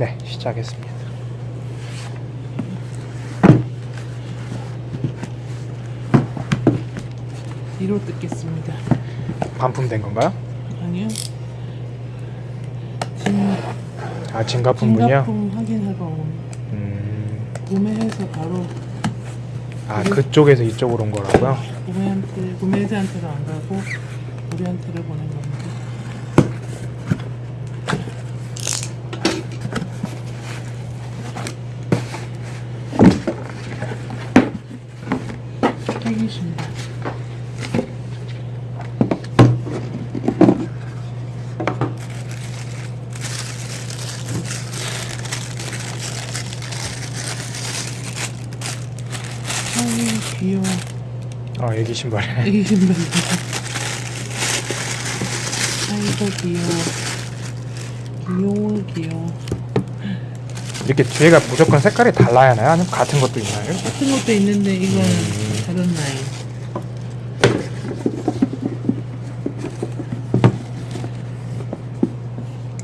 네, 시작했습니다. 뒤로 뜯겠습니다. 반품된 건가요? 아니요. 진, 아, 진가품분이요? 진가품 확인하러 온 음, 구매해서 바로 아, 그쪽에서 이쪽으로 온 거라고요? 구매한테 구매자한테도 안 가고 우리한테를 보낸 겁니다. 택이십니다. 아유 귀여워. 아, 애기 신발이네. 애기 신발. 아이고 귀여워. 귀여워 귀여워. 이렇게 뒤에가 무조건 색깔이 달라야 하나요? 아니면 같은 것도 있나요? 같은 것도 있는데 이건 음. 다른 라인.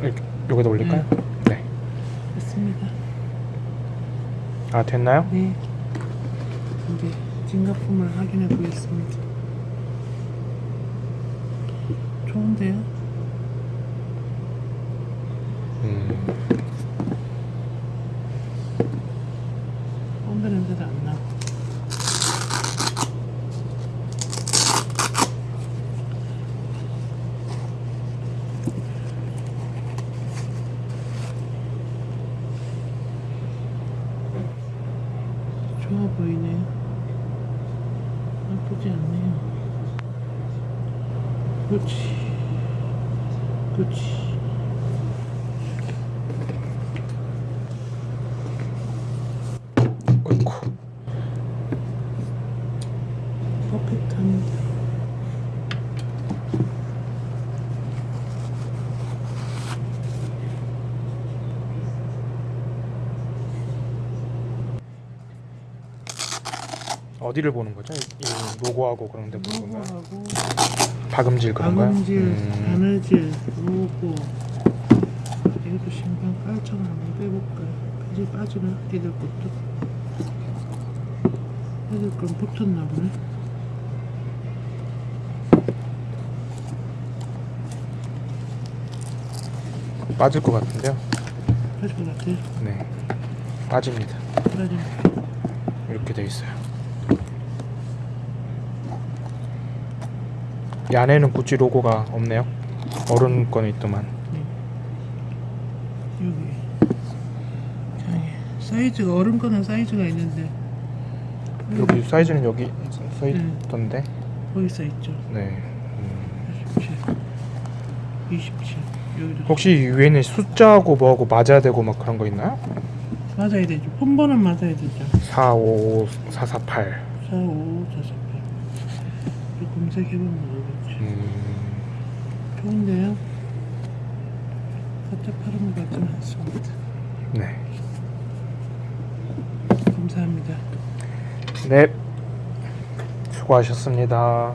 이렇게, 여기다 올릴까요? 네. 됐습니다. 아, 됐나요? 네. 이제 진가품을 확인해 보겠습니다. 좋은데요? 음, 꼰대 냄새도 안 나고. 좋아 보이네요. 나쁘지 않네요. 그렇지. 그렇지. 어이쿠. 퍼펙트합니다. 어디를 보는 거죠? 이, 이 로고하고 그런 데 보는 건가요? 로고하고 박음질 그런가요? 박음질, 음, 바느질, 로고 여기도 신발 깔창을 한번 빼볼까요? 바지 빠지나? 애들 것도 애들 건 붙었나 보네 빠질 것 같은데요? 빠질 것 같아요 네. 빠집니다. 빠지네 이렇게 돼 있어요. 이 안에는 구찌 로고가 없네요. 어른 거는 있더만. 여기 저기 사이즈가 어른 거는 사이즈가 있는데 여기 사이즈는 여기 써 음. 있던데. 거기 써있죠 네. 음. 27 27 여기도 혹시 이 위에는 숫자하고 뭐하고 맞아야 되고 막 그런 거 있나요? 맞아야 되죠 폰번은 맞아야 되죠 4, 5, 4, 4, 8. 4, 5, 4, 4, 8 이거 검색해보면 모르겠지 음. 좋은데요? 가짜 파는 것 같지는 않습니다 네. 감사합니다 네. 수고하셨습니다.